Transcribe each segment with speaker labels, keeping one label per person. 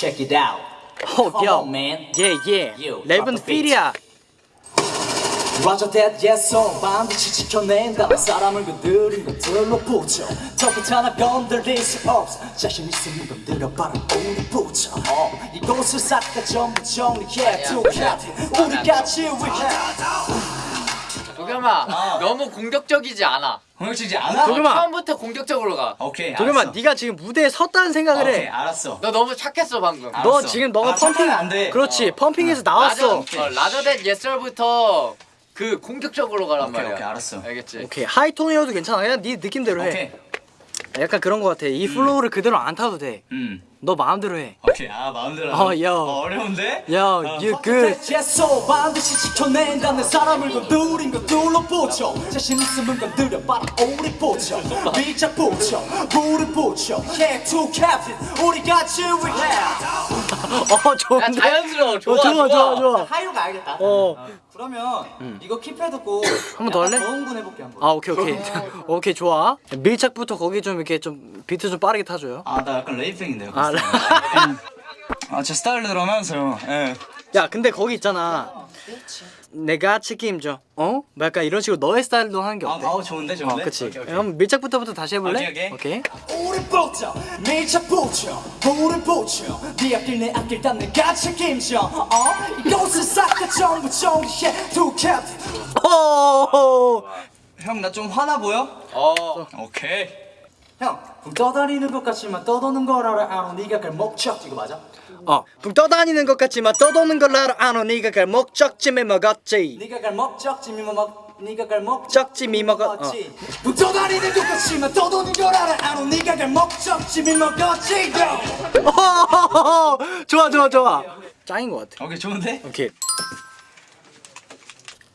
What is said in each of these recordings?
Speaker 1: Check it out.
Speaker 2: 어,
Speaker 1: Come
Speaker 2: 야.
Speaker 1: on, man.
Speaker 2: 예, 예.
Speaker 1: You, beat.
Speaker 2: 필이야.
Speaker 1: Roger that, yes, sir. 반드시 지켜낸다. 사람을 건드린 것들로 붙여. 턱부터 하나 건드릴 수 없어. 자신 있으면 건드려봐라. 우리 붙여. 어, 이곳을 싹 다 전부 정리해. 두 캡틴. 우리 같이 위해.
Speaker 3: 도겸아 너무 공격적이지 않아
Speaker 4: 공격적이지 않아?
Speaker 2: 도겸아.
Speaker 3: 처음부터 공격적으로 가너
Speaker 4: 오케이
Speaker 2: 도겸아,
Speaker 4: 알았어.
Speaker 2: 네가 지금 무대에 섰다는 생각을
Speaker 4: 오케이
Speaker 2: 해.
Speaker 4: 알았어
Speaker 3: 너무 착했어 방금
Speaker 4: 아,
Speaker 2: 너
Speaker 4: 알았어.
Speaker 2: 지금 너가
Speaker 4: 아,
Speaker 2: 펌핑
Speaker 4: 착하면 안 돼.
Speaker 2: 그렇지. 펌핑에서 나왔어.
Speaker 3: 라저, 어, 라저댓 예썰부터 그 공격적으로 가란
Speaker 4: 오케이,
Speaker 3: 말이야
Speaker 4: 오케이, 알았어.
Speaker 3: 알겠지?
Speaker 2: 오케이. 하이톤이어도 괜찮아. 그냥 네 느낌대로 해.
Speaker 4: 오케이
Speaker 2: 약간 그런 거 같아. 이 플로우를 그대로 안 타도 돼.
Speaker 4: 음
Speaker 2: 너 마음대로 해.
Speaker 4: 오케이 아 마음대로
Speaker 2: 어. 야.
Speaker 4: 어, 어려운데?
Speaker 2: 야,
Speaker 4: 어.
Speaker 2: you good.
Speaker 1: 예소 반드시 지켜낸다는 사람을 건드린 것들로 붙여 자신 있으면 건드려봐라 우리 붙여 밀착 붙여 우리 붙여 Yeah, two captain 우리 같이 위해
Speaker 2: 어,
Speaker 3: 야
Speaker 2: 좋은데.
Speaker 3: 자연스러워 좋아
Speaker 2: 어, 좋아, 좋아, 좋아.
Speaker 1: 하이로가 알겠다
Speaker 2: 어.
Speaker 1: 그러면 이거 킵해 듣고
Speaker 2: 한번 더 할래?
Speaker 1: 더 흥분해볼게 한번
Speaker 2: 아, 오케이, 오케이. 오케이, 좋아. 밀착부터 거기 좀 이렇게 좀 비트 좀 빠르게 타줘요.
Speaker 4: 아 나 약간 레이핑인데요
Speaker 2: 아,
Speaker 4: 아제 스타일대로 하면서요 예.
Speaker 2: 야, 근데 거기 있잖아. 내가 책임져. 어? 뭐 약간 이런 식으로 너의 스타일로 하는 게
Speaker 4: 아,
Speaker 2: 어때?
Speaker 4: 아 좋은데
Speaker 2: 어,
Speaker 4: 좋은데
Speaker 2: 그치.
Speaker 4: 오케이, 오케이.
Speaker 2: 그럼 밀착부터부터 다시 해볼래?
Speaker 4: 오케이, 오케이.
Speaker 1: 우리 붙여 밀착 붙여 우리 붙여 네 앞길 내 앞길 다내 같이 책임져 어? 이곳을 싹다 전부 정리해 two captain
Speaker 2: 오!
Speaker 4: 형나 좀 화나 보여?
Speaker 3: 어
Speaker 4: 오케이
Speaker 1: 형, 붕 떠다니는 것 같지만 떠도는 걸 알아 네가 갈 목적 이거 맞아?
Speaker 2: 어, 붕 떠다니는 것 같지만 떠도는 걸 알아 아노 네가 갈 목적쯤에 먹었지.
Speaker 1: 네가 갈 목적지 미먹 네가 갈 목적지
Speaker 2: 적지 미먹어. 어.
Speaker 1: 붕 떠다니는 것 같지만 떠도는 걸 알아 아노 네가 갈 목적지 미먹었지
Speaker 2: 어, 좋아, 좋아, 좋아. 짱인 것 같아.
Speaker 4: 오케이 좋은데?
Speaker 2: 오케이.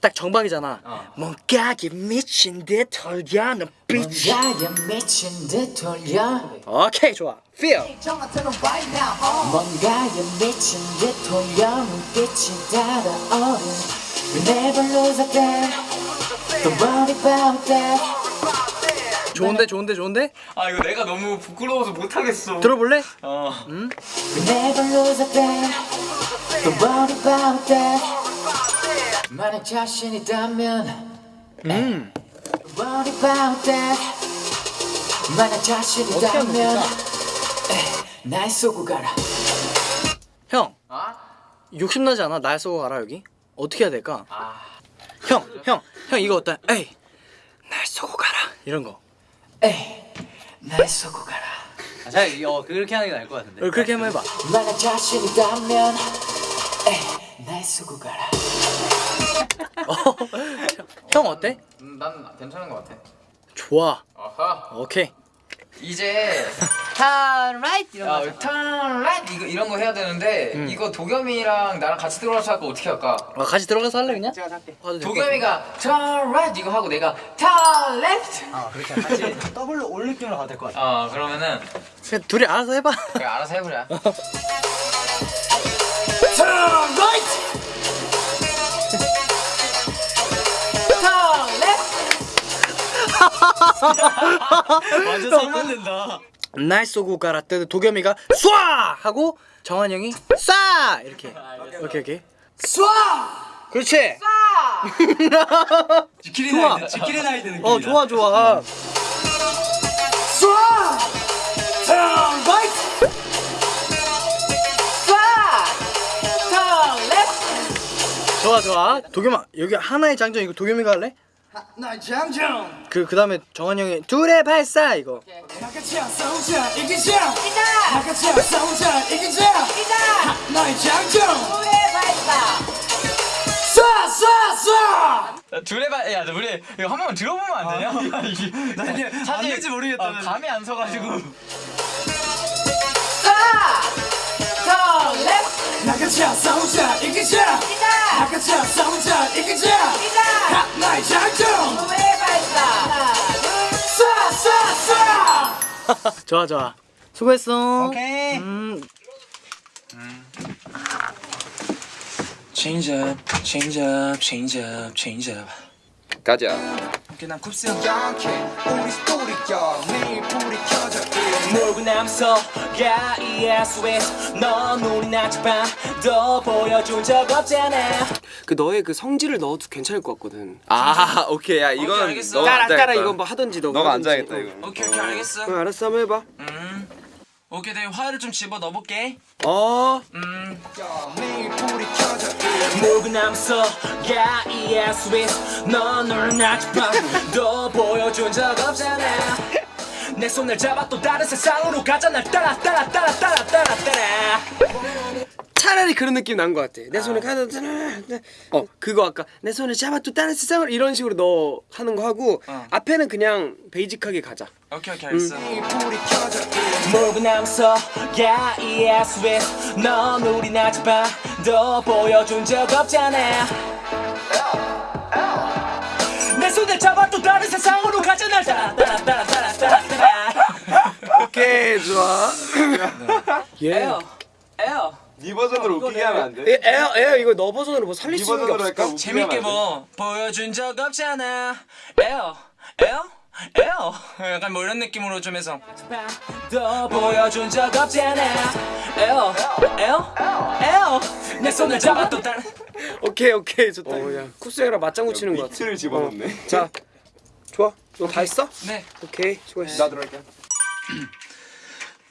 Speaker 2: 딱 정박이잖아. 뭔가에 미친 듯 털려 눈빛이.
Speaker 1: 뭔가에 미친 듯 돌려
Speaker 2: 오케이, 좋아. Feel.
Speaker 1: 어. 뭔가에 미친 듯 돌려 눈빛이 달아오른 We never lose a day Don't worry about that
Speaker 2: 좋은데, 좋은데, 좋은데?
Speaker 4: 아 이거 내가 너무 부끄러워서 못하겠어
Speaker 2: 들어볼래?
Speaker 4: 어
Speaker 1: We 만약 자신 있다면
Speaker 2: 음.
Speaker 1: Worry about that 만약 자신 있다면 에이, 날 쏘고 가라
Speaker 2: 형,
Speaker 3: 아?
Speaker 2: 욕심나지 않아? 날 쏘고 가라, 여기? 어떻게 해야 될까?
Speaker 3: 아.
Speaker 2: 형, 형, 형 이거 어때? 에이, 날 쏘고 가라. 이런 거.
Speaker 1: 에이 날 쏘고 가라
Speaker 4: 자, 어, 그렇게 하는 게 나을 것 같은데
Speaker 2: 어, 그렇게 한번 해봐.
Speaker 1: 만약 자신 있다면 에이 날 쏘고 가라
Speaker 2: 어, 형 어때?
Speaker 3: 음, 난 괜찮은 것 같아
Speaker 2: 좋아.
Speaker 3: 아하
Speaker 2: 오케이.
Speaker 3: 이제 turn right 이런 거 turn right 이거 이런 거 해야 되는데 이거 도겸이랑 나랑 같이 들어가서 할거 어떻게 할까?
Speaker 2: 아, 같이 들어가서 할래 그냥? 제가 할게.
Speaker 3: 도겸이가 turn right 이거 하고 내가 turn left
Speaker 4: 아 그렇게 같이 더블로 올 느낌으로 가도 될 것 같아
Speaker 3: 어 그러면은
Speaker 2: 그냥 둘이 알아서 해봐.
Speaker 3: 그냥 알아서 해보자
Speaker 1: Turn right
Speaker 4: 완전 상반된다
Speaker 2: 날 쏘고 가라 때 도겸이가 쏴 하고 정한 형이 쏴 이렇게. 오케이 오케이.
Speaker 1: 쏴
Speaker 2: 그렇지.
Speaker 4: 지키리
Speaker 2: 좋아.
Speaker 4: 나이드 지키리 나이드 느낌이다
Speaker 2: 어 좋아 좋아.
Speaker 1: 쏴쏴
Speaker 2: 좋아 좋아. 도겸아 여기 하나의 장점 이거 도겸이가 할래?
Speaker 1: 날 장정
Speaker 2: 그 그다음에 정한 형이 둘의 발사 이거.
Speaker 1: 나같이 싸우자 이기자. 나같이 싸우자 이기자. 나의 장정. 쏴쏴쏴!
Speaker 4: 둘의 발, 야, 우리 이거 한 번만 들어보면 안 되냐? 나 이게 안 될지 모르겠다. 어, 감이 안 서가지고.
Speaker 1: Turn left 나같이 싸우자 이기자. 나 같이 싸우자 이기자 나의
Speaker 2: 좋아 좋아. 수고했어.
Speaker 4: 오케이.
Speaker 2: 음.
Speaker 4: Change up, change up, change up, change up.
Speaker 3: 가자
Speaker 4: 오케이 난 쿱스 형
Speaker 5: 모르고 남서가 ESS 넌 우리 낮밤 더 보여준 적 없잖아
Speaker 6: 그 너의 그 성질을 넣어도 괜찮을 것 같거든.
Speaker 7: 아 오케이 야 이건
Speaker 4: 알겠어.
Speaker 7: 너가
Speaker 6: 따라. 따라 이거 뭐 하든지 너가
Speaker 7: 너가. 앉아야겠다
Speaker 6: 어.
Speaker 7: 이거
Speaker 4: 오케이 오케이 알겠어
Speaker 6: 어, 알았어 한번 해봐.
Speaker 4: 음 오케이 내가 화를 좀 집어 넣어볼게.
Speaker 6: 어.
Speaker 4: 음.
Speaker 5: 모르고 남서가 ESS 넌 우리 낮밤 더 보여준 적 없잖아. 내 손을 잡아 또 다른 세상으로 가자. 날 따라 따라 따라 따라 따라 따라
Speaker 6: 차라리 그런 느낌 난 것 같아. 내 손을 가다 어. 그거 아까 내 손을 잡아 또 다른 세상을 이런 식으로 너 하는 거 하고
Speaker 4: 어.
Speaker 6: 앞에는 그냥 베이직하게 가자.
Speaker 4: 오케이 오케이 알겠어
Speaker 5: 모르고 남서가 ESS 넌 우리 낮밤 더 보여준 적 없잖아. 내 손을 잡아 또 다른 세상으로 가자. 날 따라 따라 따라 따라 따라 따라.
Speaker 6: 오케이 좋아. 예.
Speaker 5: 에어 에어
Speaker 7: 네 버전으로 웃기게 하면 안 돼?
Speaker 6: 에, 에어 에어 이거 너 버전으로 뭐 살릴 네수 있는 게 없을까?
Speaker 4: 재밌게
Speaker 7: 안 돼?
Speaker 4: 뭐 보여준 적 없잖아 에어 에어 에어 약간 뭐 이런 느낌으로 좀 해서
Speaker 5: 더 보여준 적 없잖아 에어 에어 에어 내 손을 잡아 또 다른
Speaker 6: 오케이 오케이 좋다. 어 야 쿱스랑 맞장구 치는 거 같아.
Speaker 7: 비트를 집어넣네
Speaker 6: 자 좋아. 너다 했어?
Speaker 4: 네
Speaker 6: 오케이 수고했어.
Speaker 7: 나 들어갈게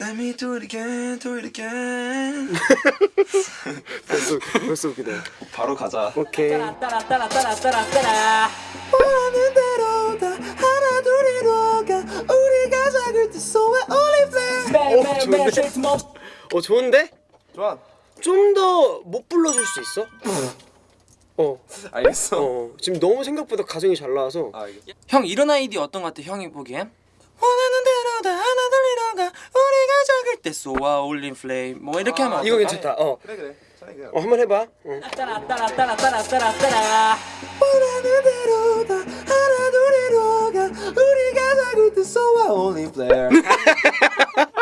Speaker 4: Let me do it again do it again
Speaker 6: 벌써 벌써 웃기다.
Speaker 7: 바로 가자
Speaker 6: 오케이.
Speaker 5: 따라 따라 따라 따라 따라 따라 원하는 대로 다 하나 둘이로 가 우리가 작을 때 소의 올리브레 매일 매일 매일 쉴틈
Speaker 6: 없어 좋은데?
Speaker 7: 좋아
Speaker 6: 좀 더 못 불러줄 수 있어? 어,
Speaker 7: 알겠어
Speaker 6: 어. 지금 너무 생각보다 가성이 잘 나와서.
Speaker 7: 아
Speaker 4: 형 이런 아이디 어떤 것 같아 형이 보기엔? 원하는 대로 다 하나 둘이로 가 우리가 작을 때 쏘아 올린 플레임 뭐 이렇게 하면
Speaker 6: 이거
Speaker 4: 어떨까?
Speaker 6: 괜찮다. 어,
Speaker 7: 그래 그래
Speaker 6: 어 한번 해봐. 어.
Speaker 5: 따라 따라 따라 따라 따라 따라 원하는 대로 다 하나 둘이로 가 우리가 작을 때 소의 올리브레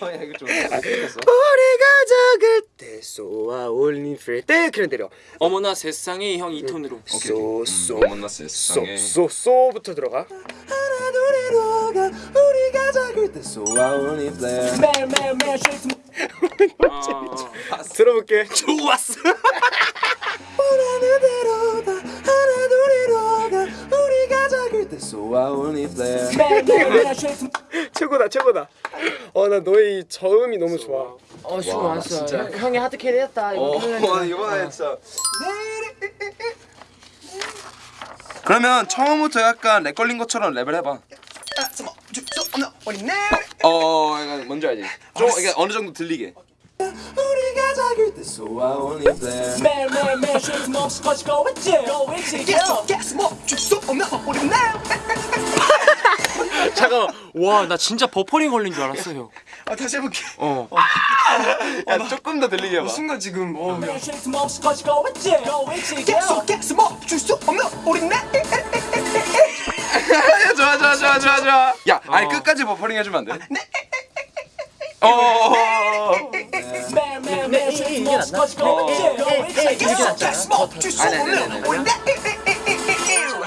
Speaker 7: 어, 야 이거 좀 재밌겠어?
Speaker 6: 우리가 작을 때 쏘아 올린 프레 때 그냥 때려.
Speaker 4: 어머나 세상에 형 이 톤으로.
Speaker 6: 쏘쏘
Speaker 7: 만났어요 세상에.
Speaker 6: 쏘쏘쏘부터 들어가.
Speaker 5: 하나 둘이로 가 우리가 작을 때 매일 매일 매일 쉴틈
Speaker 6: 들어볼게. 좋았어.
Speaker 5: 원하는 대로 다 하나 둘이로 작을 때 매일 매일 매일 쉴틈
Speaker 6: 최고다 최고다. 어 나 너의 이 저음이 너무 좋아.
Speaker 4: 어 수고 많았어 형이 hard carry 했다.
Speaker 7: 어 이번에 진짜. 그러면 처음부터 약간 lag 걸린 것처럼 랩을 해봐. 어 약간 뭔지 알지? 좀 이게 어느 정도 들리게
Speaker 5: 우리가 작을 때 소의 올리브레 매일 매일 매일 쉴틈 없이 커지고 있지 go 있지 go
Speaker 4: 잠깐 와나 진짜 버퍼링 걸린 줄 알았어 형.
Speaker 7: 아 다시 해볼게.
Speaker 4: 어.
Speaker 7: 야 조금 더 들리게 해봐.
Speaker 6: 순간 지금 어.
Speaker 5: 매일 커지고 있지 go 있지
Speaker 7: 좋아 좋아 좋아 좋아 좋아. 야 아니 끝까지 버퍼링 해주면 안 돼? 네. 어
Speaker 5: 이 커지고 있지 go 있지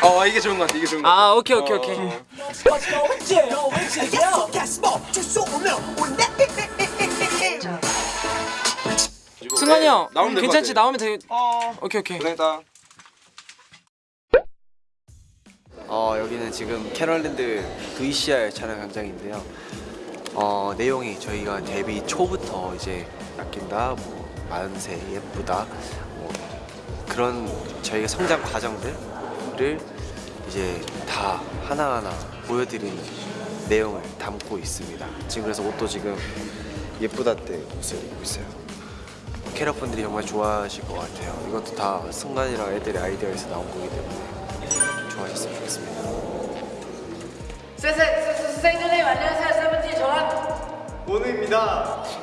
Speaker 7: 어 이게 좋은 것 같아 이게 좋은 것 같아
Speaker 4: 아 오케이 오케이 오케이 승관이 형
Speaker 7: 나오면
Speaker 4: 괜찮지. 나오면 되게 오케이 오케이
Speaker 7: 고생했다
Speaker 8: 어, 여기는 지금 캐럿랜드 VCR 촬영 현장인데요. 어, 내용이 저희가 데뷔 초부터 이제 아낀다, 뭐 만세, 예쁘다, 뭐 그런 저희가 성장 과정들을 이제 다 하나하나 보여드리는 내용을 담고 있습니다. 지금 그래서 옷도 지금 예쁘다 때 옷을 입고 있어요. 캐럿분들이 정말 좋아하실 것 같아요. 이것도 다 승관이랑 애들의 아이디어에서 나온 거기 때문에 좋아하셨으면 좋겠습니다.
Speaker 9: 선생님 안녕하세요 세븐틴 저랑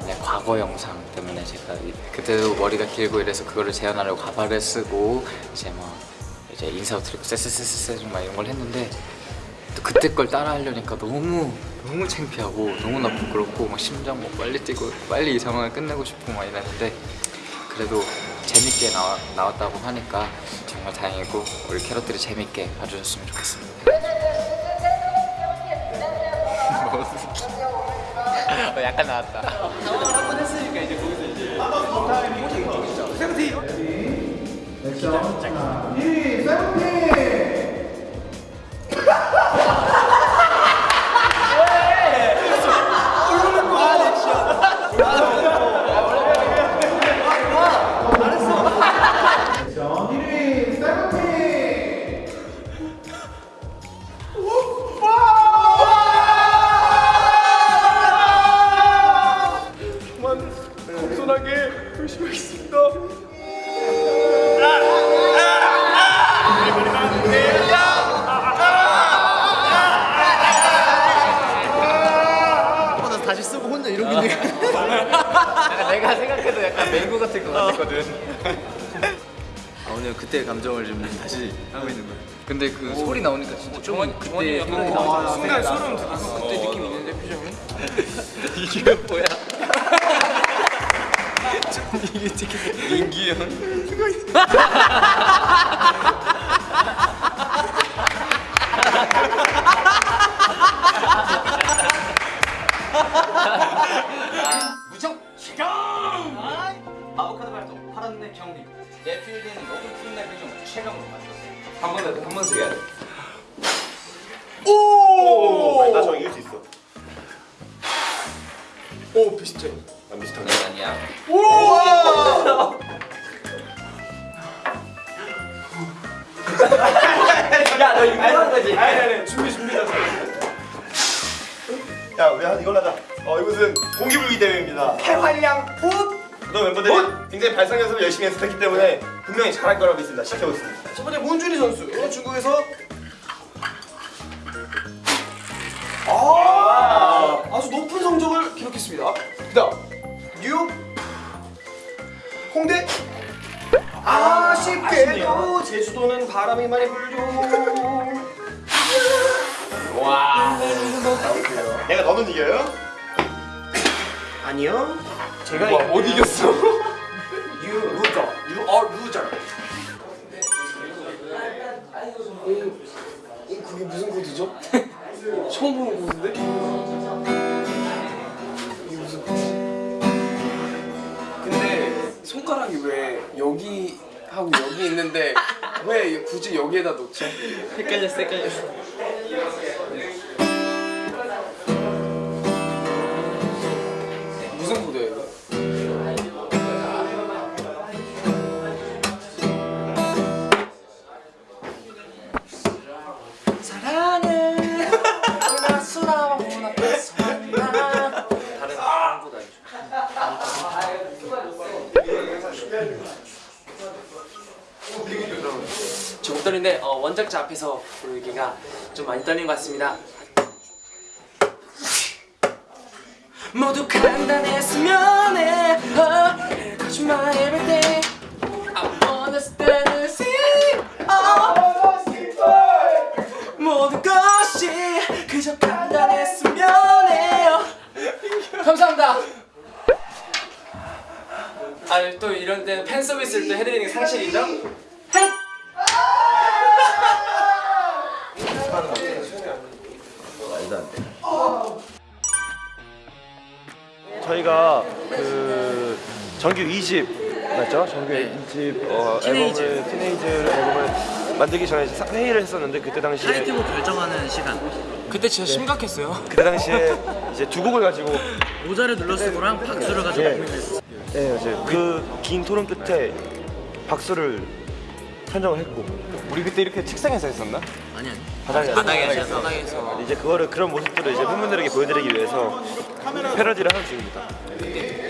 Speaker 3: 네, 과거 영상 제가 이- 그때도 머리가 길고 이래서 그거를 재현하려고 가발을 쓰고 이제 뭐 이제 인사도 드리고 쎄쎄쎄쎄 막 이런 걸 했는데 또 그때 걸 따라 하려니까 너무 너무 창피하고 너무나 부끄럽고 막 심장 뭐 빨리 뛰고 빨리 이 상황을 끝내고 싶고 막 이랬는데 그래도
Speaker 10: 재밌게 나와, 나왔다고 하니까 정말 다행이고 우리 캐럿들이 재밌게 봐주셨으면 좋겠습니다. 어, 약간 나왔다.
Speaker 3: 다시
Speaker 11: 파란 내 필드에는 모든 표정 최강으로 맞췄어
Speaker 7: 한번 더, 한번 더 해야 돼.
Speaker 12: 나 저거 이길 수 있어.
Speaker 6: 오 비슷해.
Speaker 12: 난 비슷한
Speaker 13: 아니야.
Speaker 11: 야너 이거 하는 거지?
Speaker 12: 아니 아니 준비 준비다. 야 우리 한 이걸 하자. 어 이곳은 공기불기 대회입니다.
Speaker 6: 해활량
Speaker 12: 호너 멤버들이 굉장히 발상 연습을 열심히 연습했기 때문에 분명히 잘할 거라고 믿습니다. 지켜보겠습니다.
Speaker 6: 첫 번째 문준희 선수. 이거 중국에서 아 아주 높은 성적을 기록했습니다. 그다음 뉴욕 홍대 아 쉽게도 제주도는 바람이 많이 불죠.
Speaker 12: 내가 너는 이겨요?
Speaker 6: 아니요. 제가
Speaker 7: 와, 못 이겼어.
Speaker 6: You loser. You are loser. 음, 음, 그게 무슨 코드죠? 처음 보는 코드인데? 이게 무슨 코드? 근데 손가락이 왜 여기 하고 여기 있는데 왜 굳이 여기에다 놓죠?
Speaker 3: 헷갈렸어 헷갈렸어
Speaker 4: 좀 많이 떨리는 것 같습니다.
Speaker 12: 저희가 그 정규 2집 맞죠? 정규 2집 어, 앨범을 티네이즈 앨범을 만들기 전에 사- 회의를 했었는데 그때 당시에
Speaker 3: 타이틀곡 결정하는 시간.
Speaker 4: 그때 진짜 심각했어요.
Speaker 12: 그때 당시에 이제 두 곡을 가지고
Speaker 3: 모자를 눌렀을 거랑 박수를 가지고
Speaker 12: 예.
Speaker 3: 고민했어
Speaker 12: 네, 이제 그 긴 토론 끝에 박수를 선정을 했고. 우리 그때 이렇게 책상에서 했었나?
Speaker 3: 아니 아니.
Speaker 12: 바닥에
Speaker 3: 바닥에서
Speaker 4: 바닥에서.
Speaker 12: 이제 그거를 그런 모습들을 이제 팬분들에게 보여드리기 위해서 패러디를 하는 중입니다.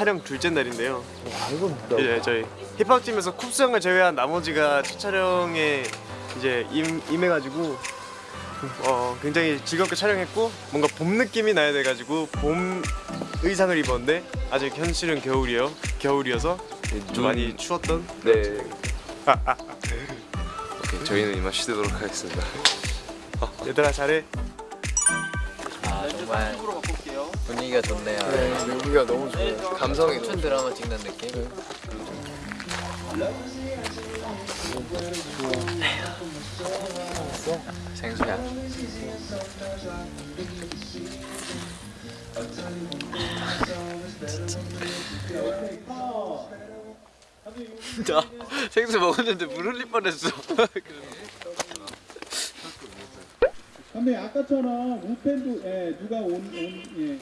Speaker 6: 촬영 둘째 날인데요. 이제 저희 힙합 팀에서 쿱스 형을 제외한 나머지가 첫 촬영에 이제 임, 임해가지고 어, 굉장히 즐겁게 촬영했고 뭔가 봄 느낌이 나야 돼가지고 봄 의상을 입었는데 아직 현실은 겨울이요. 겨울이어서 좀 많이 추웠던.
Speaker 7: 네. 오케이, 저희는 이만 쉬도록 하겠습니다.
Speaker 6: 얘들아 잘해.
Speaker 3: 아 정말 분위기가 좋네요. 분위기가 너무 좋아요. 감성이 춘 드라마 찍는 느낌. 생수야. 나 생수 먹었는데 물 흘릴 뻔했어.
Speaker 14: 근데 아까처럼 우펜도 예, 누가 온, 온 예.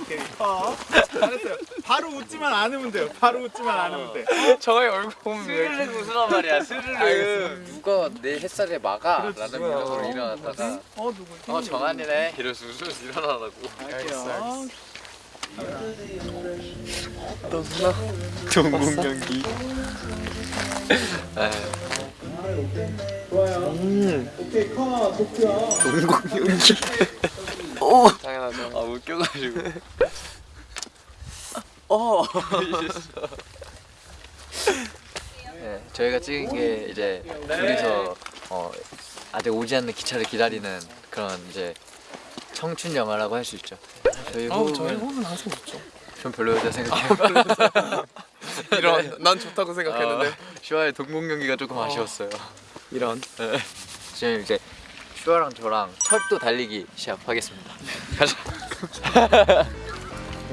Speaker 14: 오케이. 어. 잘했어요. 바로 웃지만 않으면 돼요. 바로 웃지만 않으면 돼.
Speaker 3: 저의 얼굴 보면 스르륵 웃으란 말이야 스르륵 누가 내 햇살에 막아 라는 생각으로 일어났다가
Speaker 14: 어 누구?
Speaker 3: 어 정한이네 이러면서 웃으면서 일어나라고
Speaker 14: 알겠어.
Speaker 3: 동공 경기
Speaker 14: 좋아요. 오케이 컷 복수야.
Speaker 3: 동공 경기 오 당연하죠 아 웃겨가지고 어 네, 저희가 찍은 게 이제 둘이서 어, 아직 오지 않는 기차를 기다리는 그런 이제 청춘 영화라고 할 수 있죠. 저희 저희 호흡은 항상 좋죠. 좀 별로였다 생각해요. 이런 난 좋다고 생각했는데 슈아의 동공 연기가 조금 아쉬웠어요. 이런. 네. 지금 이제 슈아랑 저랑 철도 달리기 시합하겠습니다. 가자.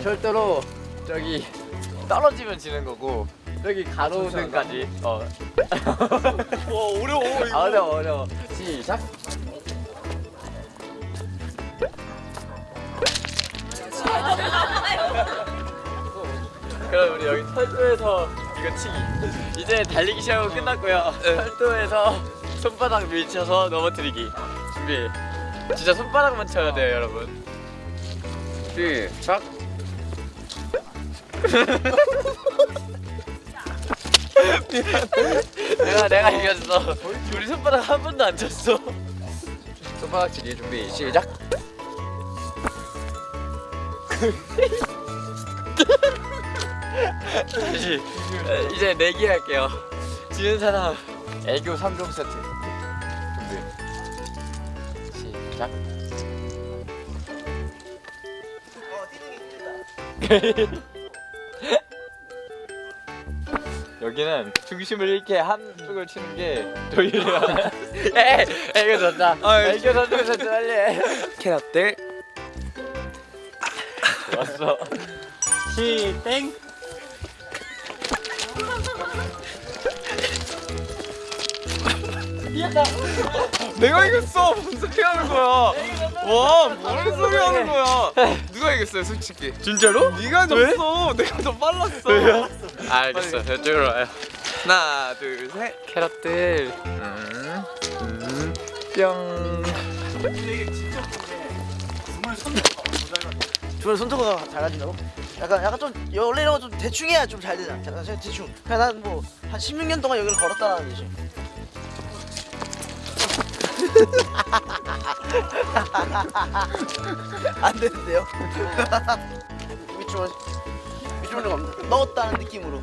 Speaker 3: 철도로 저기 떨어지면 지는 거고 여기 가로등까지 어. 와 어려워 이거. 아 어려워 어려워. 시작. 그럼 우리 여기 철도에서 이거 치기. 이제 달리기 시합은 끝났고요. 철도에서 손바닥 밀쳐서 넘어뜨리기. 준비. 진짜 손바닥만 쳐야 돼요, 여러분. 시작. 내가 내가 이겼어. 우리 손바닥 한 번도 안 쳤어. 손바닥 치기 준비 시작. 다시 이제 내기 할게요. 지는 사람 애교 3종 세트. 준비. 시작. 여기는 중심을 잃게 한쪽을 치는 게 도일이야. 에, 애교 전자. 애교 전자 세트 빨리.
Speaker 4: 캐럿들
Speaker 3: 왔어. 시땡.
Speaker 7: 내가 이겼어. 무슨 소리 하는 거야? 와, 뭔 소리 하는 거야? 누가 이겼어요, 솔직히?
Speaker 3: 진짜로?
Speaker 7: 네가 졌어. 내가 더 빨랐어.
Speaker 3: 알겠어. 이쪽으로 와요.
Speaker 7: 하나, 둘, 셋.
Speaker 3: 캐럿들. 음, 음, 뿅.
Speaker 15: 주변 손톱가 잘 가진다고? 약간 약간 좀 원래 이런 거 좀 대충 해야 좀 잘 되잖아. 대충. 그냥 난뭐한 16년 동안 여기를 걸었다라는 거지. 안 되는데요? 밑줄 밑줄을 좀 넣었다는 느낌으로.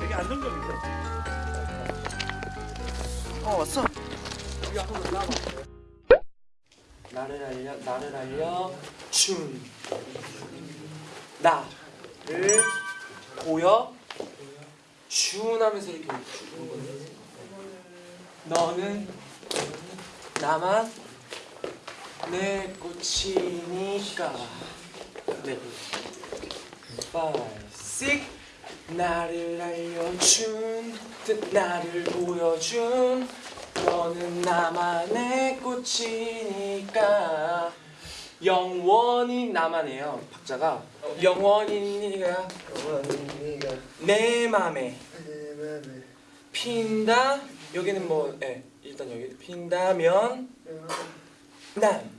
Speaker 14: 되게 안정적이죠.
Speaker 15: 어 왔어.
Speaker 4: 나를 알려 나를 알려 춤 나를 보여 춤 하면서 이렇게 추는 거네 너는 나만 내 꽃이니까. 네. Five six. 나를 알려준 듯 나를 보여준 너는 나만의 꽃이니까. 영원히 나만해요. 박자가 영원히 네가 내 맘에. 핀다. 여기는 뭐 예, 일단 여기 핀다면 난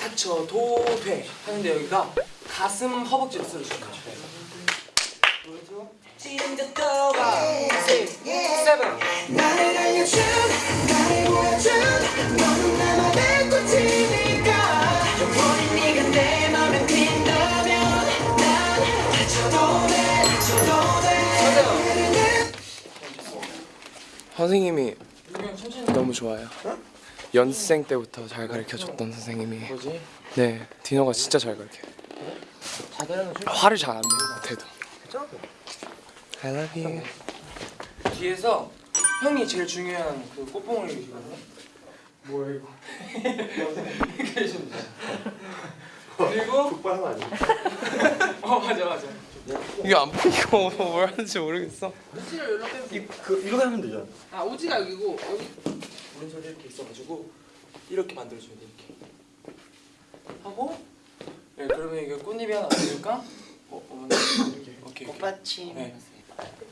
Speaker 4: 닥쳐도 돼 하는데 여기가 가슴 허벅지를 쓸어주는 거죠 찐득 떠가 세븐
Speaker 16: 나를 알려준 나를 보여준 너는 나만의 꽃이니까 영원히 네가 내 맘에 핀다면 난 다쳐도 돼 다쳐도 돼
Speaker 6: 선생님이 너무 좋아요. 연습생 때부터 잘 가르쳐줬던 선생님이. 네, 디노가 진짜 잘 가르쳐요. 화를 잘 안 내요, 못해도. I love you.
Speaker 4: 뒤에서 형이 제일 중요한 그 꽃봉을 계시거든요 뭐야 이거 계십니다 그리고
Speaker 9: 북발하면 아니야
Speaker 4: 어 맞아 맞아
Speaker 6: 이게 안 보이고 뭘 하는지 모르겠어.
Speaker 4: 우지를 연락해서
Speaker 9: 그 이렇게 하면 되잖아
Speaker 4: 아 우지가 여기고 여기 오른손이 이렇게 있어가지고 이렇게 만들어주면 돼 이렇게 하고 네 그러면 이게 꽃잎이 하나 보니까 어 어머니 이렇게 오케이
Speaker 15: 꽃받침.
Speaker 4: 네.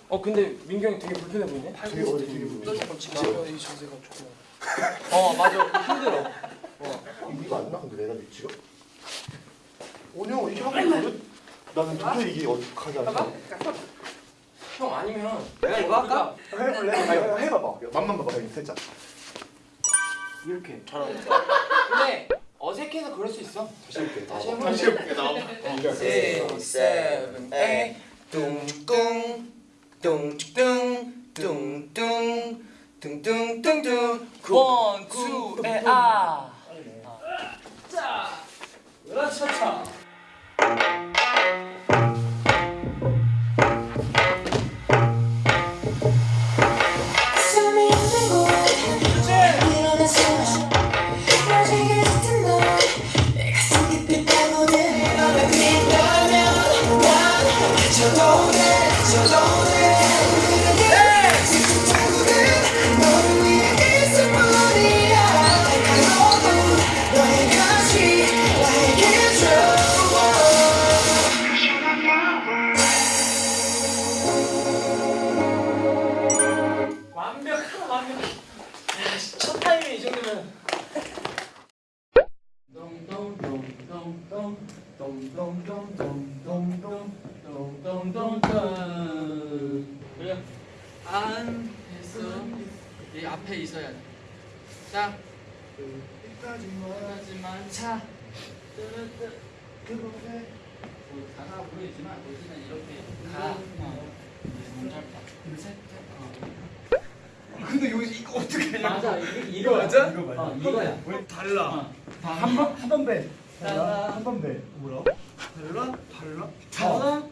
Speaker 4: 어 근데 민경이 되게 불편해 보이네
Speaker 9: 되게 어디 되게 불편해.
Speaker 4: 이 자세가 조금 어 맞아 힘들어
Speaker 9: 이거 안 나? 근데 내가 위치가? 오냐 이렇게 하고? 나는 도저히 이게 어떡하지 않아
Speaker 4: 형 아니면
Speaker 9: 내가 이거 할까? 해볼래? 아니 해봐봐. 맛만 봐봐 여기 살짝.
Speaker 4: 이렇게. 잘하네 근데 어색해서 그럴 수 있어.
Speaker 9: 다시 해볼게.
Speaker 4: 다시 해볼게.
Speaker 9: 다시 해볼게 나와봐
Speaker 4: Six, seven, eight 뚱뚱 뚱뚱 뚱뚱 뚱뚱뚱뚱 one, two, 에, 아. 자, 으라차차
Speaker 17: 앞에 있어야 돼. 자 끝까지만 차뭐 가사 보이지만 대신에 이렇게 가 어. 너무 짧다 둘셋
Speaker 7: 근데 여기 이거 어떻게 해?
Speaker 17: 맞아 이거
Speaker 7: 이거 맞아?
Speaker 17: 이거 맞아 어, 이거야
Speaker 7: 왜 달라?
Speaker 17: 한번
Speaker 7: 한번 배.
Speaker 17: 달라.
Speaker 7: 한번 배. 뭐야? 달라? 달라?
Speaker 17: 달라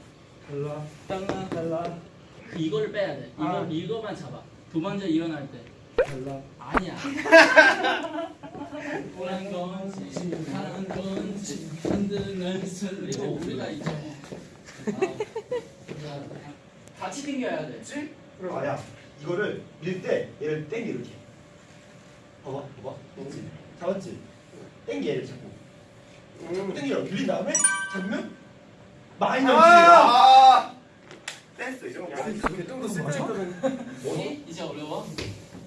Speaker 7: 달라.
Speaker 17: 달라 달라 이거를 빼야 돼 이거
Speaker 7: 아.
Speaker 17: 이거만 잡아 두 번째 일어날 때
Speaker 7: 달라.
Speaker 17: 아니야. 보란 건지 하는 건지 흔드는 순 이거 우리가 이제 뭐 아, 같이 당겨야 돼.
Speaker 9: 그럼 아야. 이거를 밀 때 얘를 땡겨 이렇게. 봐봐 봐봐. 그렇지. 잡았지? 땡겨 얘를 잡고 자꾸 땡겨. 밀린 다음에 잡으면 마이너스 아! 댄스 이런 거 좀더
Speaker 17: 이? 이제 어려워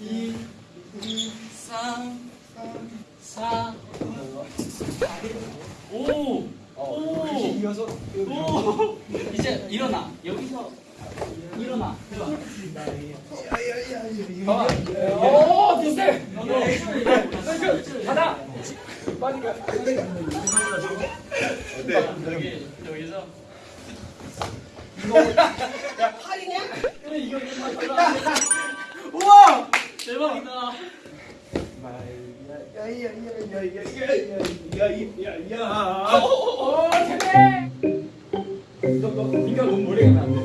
Speaker 7: 2 2 3 3 4 5
Speaker 17: 오!
Speaker 7: 이어서
Speaker 17: 오! 이제 일어나. 여기서 일어나. 봐봐.
Speaker 7: 오! 비슷해!
Speaker 17: 가다!
Speaker 7: 빨리 가.
Speaker 17: 여기, 여기서. 이거.
Speaker 7: 야, 팔이냐?
Speaker 17: 그래, 이거.
Speaker 7: 우와!
Speaker 17: 대박이다.
Speaker 7: 야야야야야야야야야야. 오, 제발. 너, 너, 네가 너무 머리가 안 돼.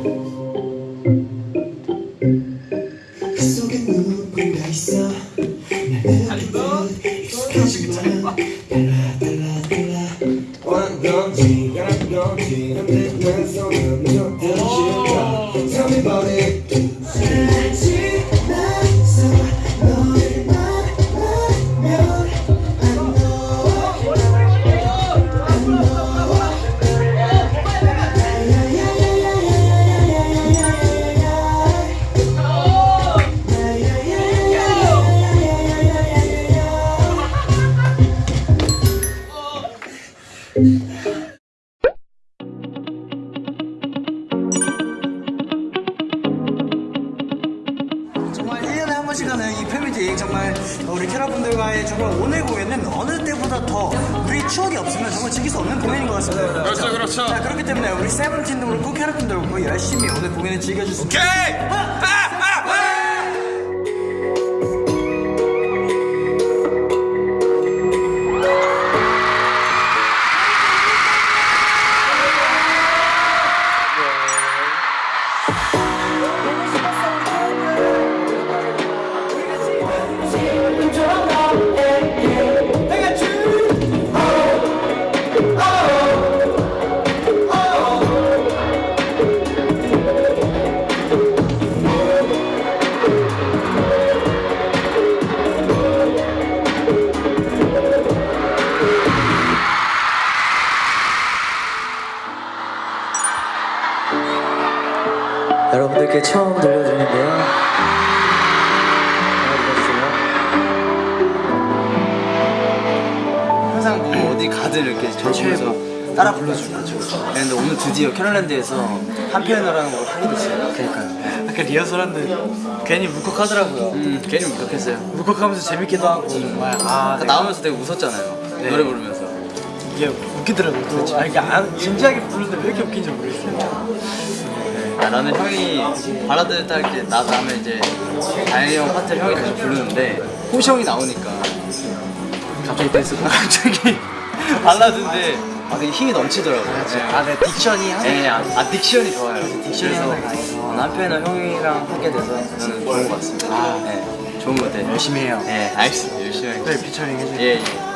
Speaker 2: 한
Speaker 3: 편을 하는 걸 하게 됐어요 그러니까요
Speaker 2: 아까 리허설 하는데 괜히 울컥하더라고요.
Speaker 3: 음, 괜히 울컥했어요
Speaker 2: 울컥하면서 재밌기도 하고 정말 아
Speaker 3: 아까 나오면서 되게 웃었잖아요
Speaker 2: 네.
Speaker 3: 노래 부르면서
Speaker 2: 이게 웃기더라고요. 또. 아 이게 안, 진지하게 부르는데 왜 이렇게 웃긴지 모르겠어요.
Speaker 3: 아, 나는 형이 발라드 딸게 나 다음에 이제 다현이 형 파트를 형이 다시 부르는데 호시 형이 나오니까 갑자기 댄스 갑자기 발라드인데 아, 되게 힘이 넘치더라고요 네.
Speaker 2: 아, 네 딕션이 항상
Speaker 3: 네, 아, 아 딕션이 좋아요
Speaker 2: 딕션이
Speaker 3: 그래서
Speaker 2: 항상 강해서.
Speaker 3: 남편은 형이랑 하게 돼서 저는 좋은 것 같습니다
Speaker 2: 아.
Speaker 3: 네, 좋은 것 같아요
Speaker 2: 열심히 해요.
Speaker 3: 네 알겠습니다 열심히 하겠습니다
Speaker 2: 네 피처링 해주세요.
Speaker 3: 예, 예.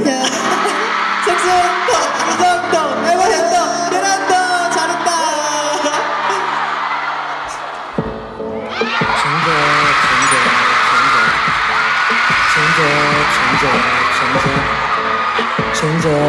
Speaker 18: 우리 편 우리 편 색소부터 이정도 에버랜더 베란더 잘한다
Speaker 3: 체인지업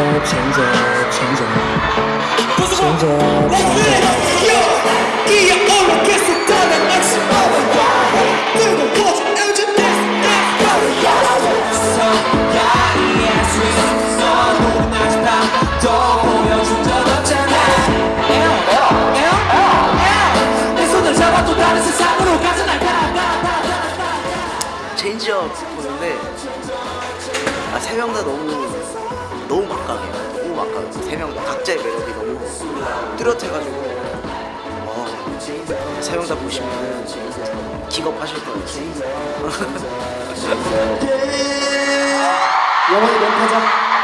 Speaker 3: 막강. 세명 각자의 매력이 너무 뚜렷해가지고 어, 세명 다 보시면 기겁하실 거예요.
Speaker 18: 영원히 멘트하자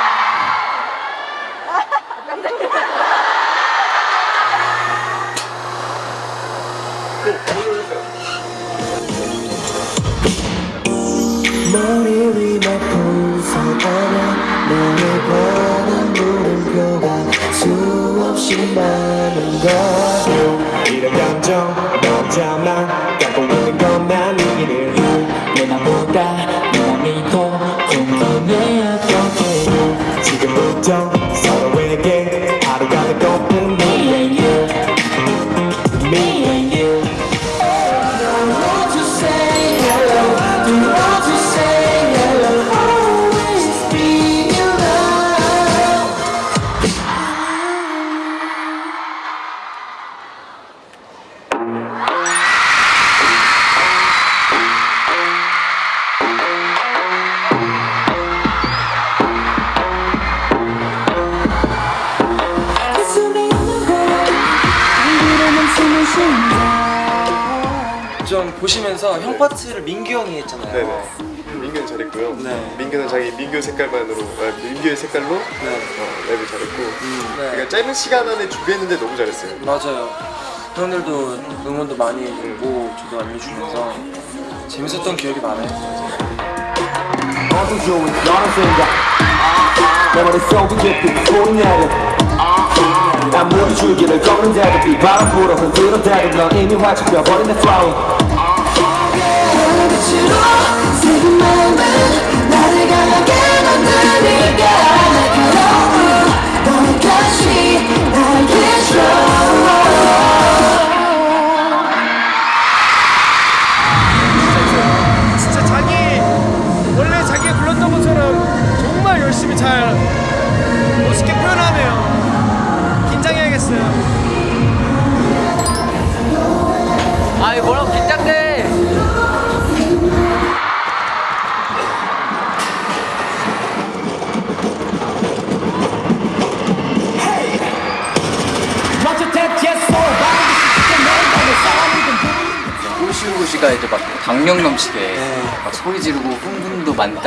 Speaker 6: 많은 걸
Speaker 16: 이런 감정 너잖아 갖고 있는 것만 이기는
Speaker 6: 내 맘보다 네 맘이 더 궁금해였던 게
Speaker 16: 지금부터
Speaker 19: 아,
Speaker 9: 민규의 색깔로? 어, 랩을 잘했고. 그러니까 짧은 시간 안에 준비했는데 너무 잘했어요.
Speaker 8: 맞아요. 형들도 응원도 많이 해주고 저도 알려주면서 재밌었던 기억이 많아요.
Speaker 20: 어둠 좋은 너는 생각 내 머릿속에 깊이 소리 내려 아무리 줄기를 걷는데도 비바람 불어 흔들어대도 넌 이미 활짝 펴버린 내 flow
Speaker 6: 만드니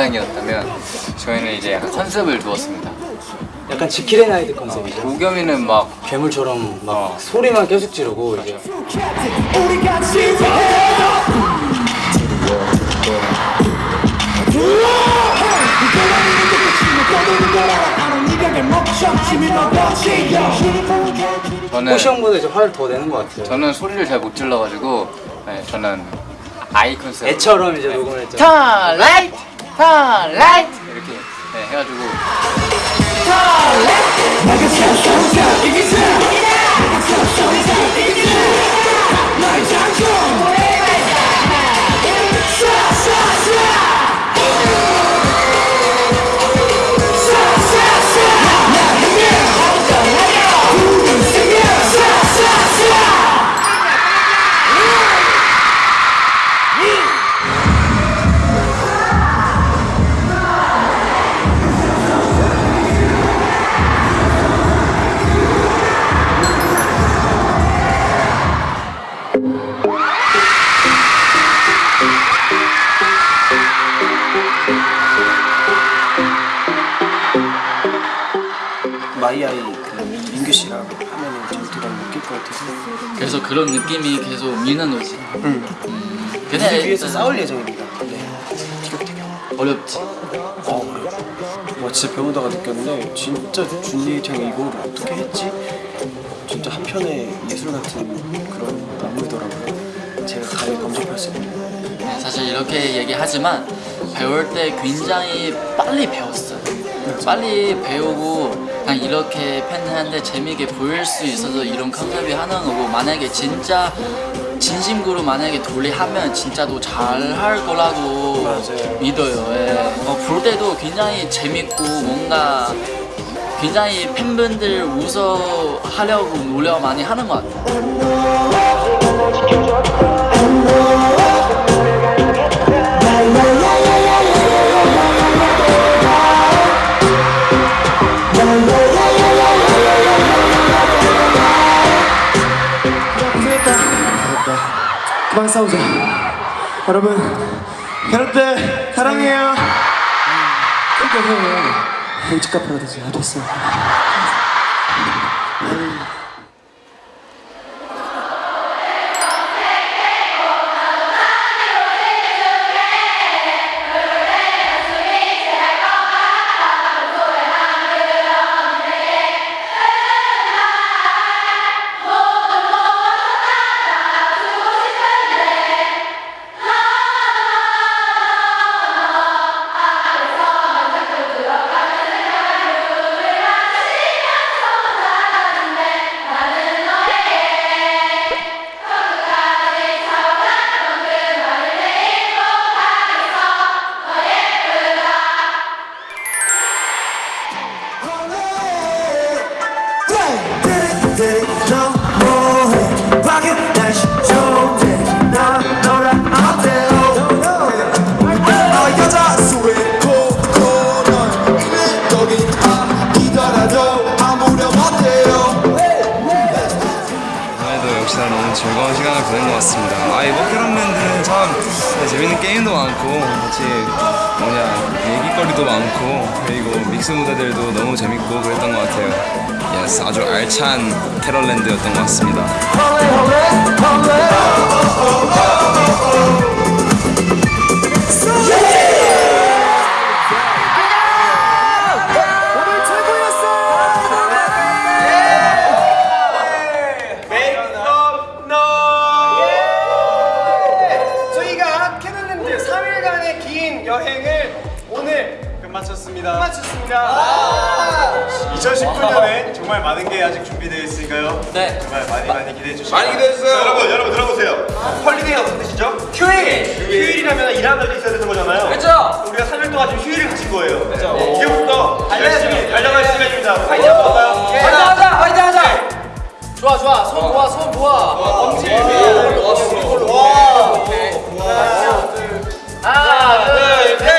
Speaker 1: 만땅이었다면 저희는 이제 약간 컨셉을 두었습니다.
Speaker 2: 약간 지킬의 나이트 컨셉이죠.
Speaker 1: 우겸이는 막
Speaker 2: 괴물처럼 막 소리만 계속 지르고 이제
Speaker 1: 저는
Speaker 2: 호시 형보다 이제 화를 더 내는 것 같아요.
Speaker 1: 저는 소리를 잘 못 질러가지고 네, 저는 아이 컨셉
Speaker 2: 애처럼 이제 녹음을 했죠.
Speaker 1: 턴 라이트 턴 라이트 이렇게 네, 해가지고.
Speaker 8: 마이아
Speaker 3: 그래서 그런 느낌이 계속 미는 거지.
Speaker 8: 응.
Speaker 3: 음,
Speaker 8: 무대 위에서 싸울 예정입니다. 네.
Speaker 3: 어렵지.
Speaker 8: 어. 와 진짜 배우다가 느꼈는데 진짜 준리 형이 이걸 어떻게 했지? 진짜 한편의 예술 같은 그런 안무더라고요. 제가 가장 감독할 수 있는.
Speaker 3: 네, 사실 이렇게 얘기하지만 배울 때 굉장히 빨리 배웠어요. 빨리 배우고 그냥 이렇게 팬들한테 재미있게 보일 수 있어서 이런 컨셉이 하는 거고 만약에 진짜 진심으로 만약에 돌리하면 진짜도 잘 할 거라고 믿어요. 예. 어, 볼 때도 굉장히 재밌고 뭔가 굉장히 팬분들 웃어 하려고 노력 많이 하는 것 같아요.
Speaker 7: 그만 싸우자. 여러분, 여러분들 사랑해요. 그러니까 형, 집 카페라도 잘 됐어.
Speaker 5: 끝마쳤습니다.
Speaker 9: 2019년에 정말 많은 게 아직 준비되어 있으니까요.
Speaker 5: 네.
Speaker 9: 정말 많이 많이 기대해 주시고.
Speaker 5: 많이 기대해 주세요.
Speaker 9: 여러분, 여러분 들어보세요. 헐리데이가 무슨 뜻이죠?
Speaker 5: 휴일!
Speaker 9: 휴일이라면 일하는 날도 있어야 되는 거잖아요.
Speaker 5: 그렇죠.
Speaker 9: 우리가 3일 동안 지금 휴일을 가진 거예요.
Speaker 5: 그렇죠.
Speaker 9: 네. 지금부터
Speaker 5: 달려야
Speaker 9: 열심히
Speaker 5: 돼요.
Speaker 9: 달려갈 시간입니다. 파이팅 한번 할까요?
Speaker 5: 네. 화이팅 하자! 화이팅 하자! 좋아 좋아 손 모아 손 모아 엄지 와 하나 둘 셋